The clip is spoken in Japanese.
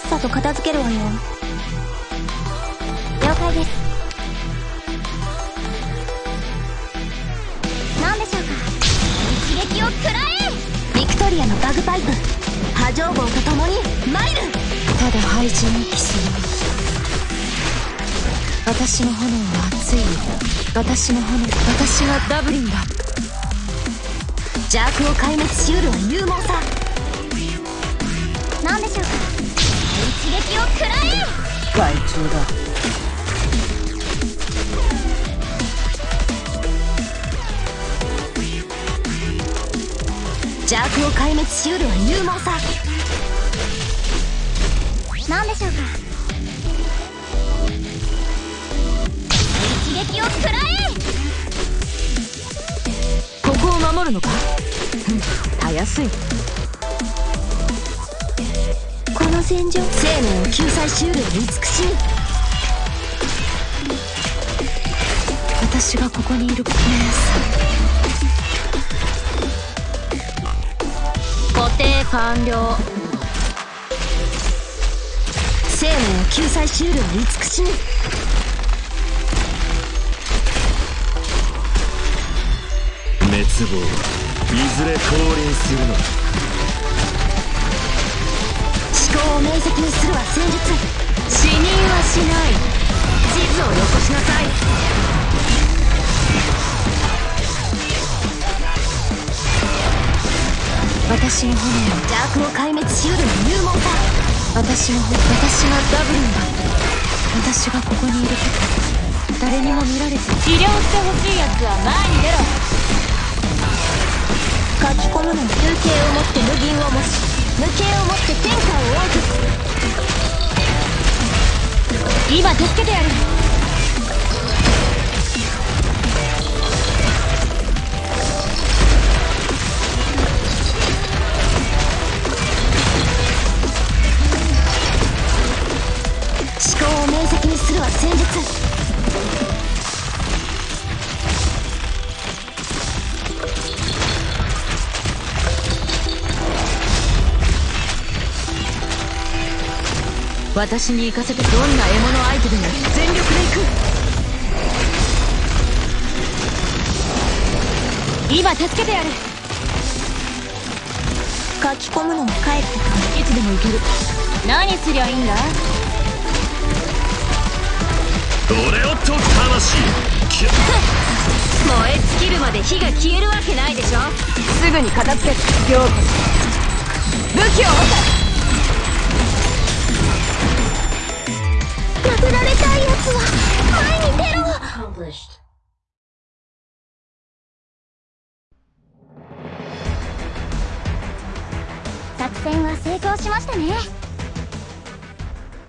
っさと片付けるわよ。了解です。何でしょうか？一撃を食らえ！ビクトリアのバグパイプ。波状棒と共に参る！ただ廃人に帰す私の炎は熱いよ。私の炎私がダブリンだ。邪悪を壊滅しうるは勇猛さ。害虫だ。邪悪を壊滅しうるは勇猛さ。何でしょうか？一撃を食らえ！ここを守るのか？うんたやすい戦場。生命を救済しうるは美しい。私がここにいる姉固定完了。生命を救済しうるは美しい。滅亡。はいずれ降臨するのだ。思考を明晰にするは戦術死人はしない。地図をよこしなさい私の炎は邪悪を壊滅しうるは勇猛さ私の私がダブルンだ。私がここにいること誰にも見られて。治療してほしいやつは前に出ろ。書き込むのは風景をもって無銀を模し無形をもって天下を仰ぐ今助けてやる。私に行かせてどんな獲物相手でも全力で行く。今助けてやる。書き込むのも帰ってくい。つでも行ける。何すりゃいいんだ？俺をと魂燃え尽きるまで火が消えるわけないでしょ。すぐに片付けて。ようこそ武器を作戦は成功しましたね。